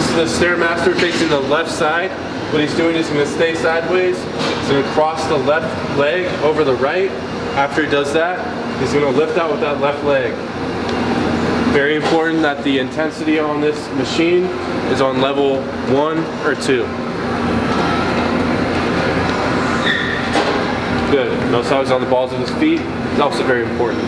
This is the Stairmaster facing the left side. What he's doing is he's going to stay sideways. He's going to cross the left leg over the right. After he does that, he's going to lift out with that left leg. Very important that the intensity on this machine is on level one or two. Good. Notice how he's on the balls of his feet. It's also very important.